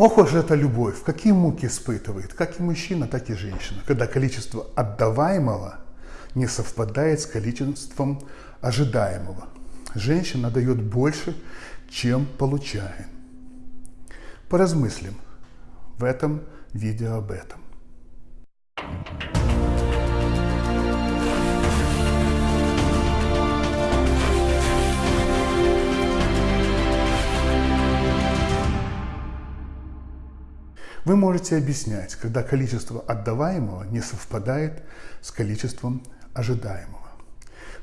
Ох уж эта любовь, какие муки испытывает, как и мужчина, так и женщина, когда количество отдаваемого не совпадает с количеством ожидаемого. Женщина дает больше, чем получает. Поразмыслим в этом видео об этом. Вы можете объяснять, когда количество отдаваемого не совпадает с количеством ожидаемого.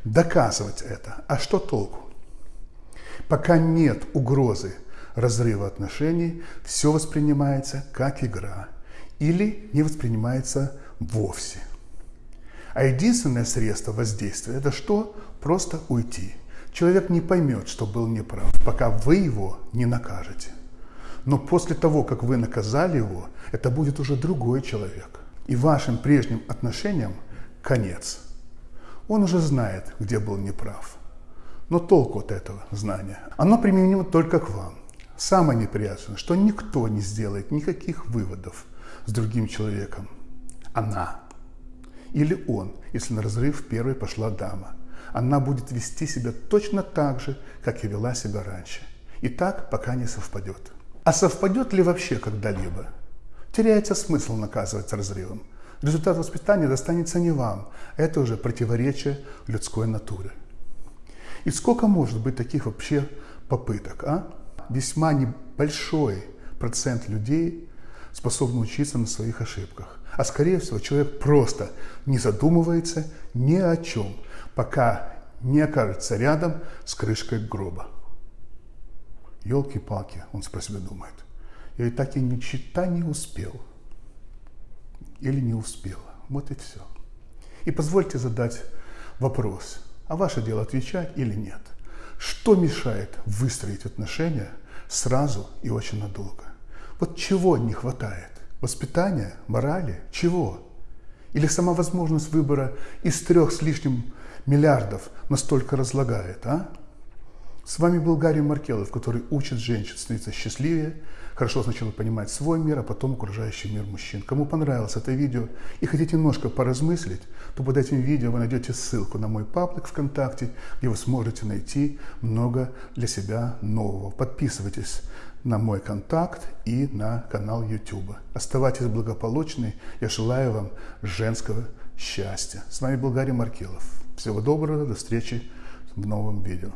Доказывать это. А что толку? Пока нет угрозы разрыва отношений, все воспринимается как игра или не воспринимается вовсе. А единственное средство воздействия – это что? Просто уйти. Человек не поймет, что был неправ, пока вы его не накажете. Но после того, как вы наказали его, это будет уже другой человек. И вашим прежним отношениям конец. Он уже знает, где был неправ. Но толку от этого знания? Оно применимо только к вам. Самое неприятное, что никто не сделает никаких выводов с другим человеком. Она. Или он, если на разрыв первой пошла дама. Она будет вести себя точно так же, как и вела себя раньше. И так, пока не совпадет. А совпадет ли вообще когда-либо? Теряется смысл наказывать разрывом. Результат воспитания достанется не вам. Это уже противоречие людской натуре. И сколько может быть таких вообще попыток? А? Весьма небольшой процент людей способны учиться на своих ошибках. А скорее всего человек просто не задумывается ни о чем, пока не окажется рядом с крышкой гроба. Елки-палки, он про себя думает. Я и так и ни чита не успел. Или не успела. Вот и все. И позвольте задать вопрос. А ваше дело отвечать или нет? Что мешает выстроить отношения сразу и очень надолго? Вот чего не хватает? Воспитания, морали? Чего? Или сама возможность выбора из трех с лишним миллиардов настолько разлагает, а? С вами был Гарри Маркелов, который учит женщин становиться счастливее, хорошо сначала понимать свой мир, а потом окружающий мир мужчин. Кому понравилось это видео и хотите немножко поразмыслить, то под этим видео вы найдете ссылку на мой паблик ВКонтакте, где вы сможете найти много для себя нового. Подписывайтесь на мой контакт и на канал YouTube. Оставайтесь благополучны. Я желаю вам женского счастья. С вами был Гарри Маркелов. Всего доброго, до встречи в новом видео.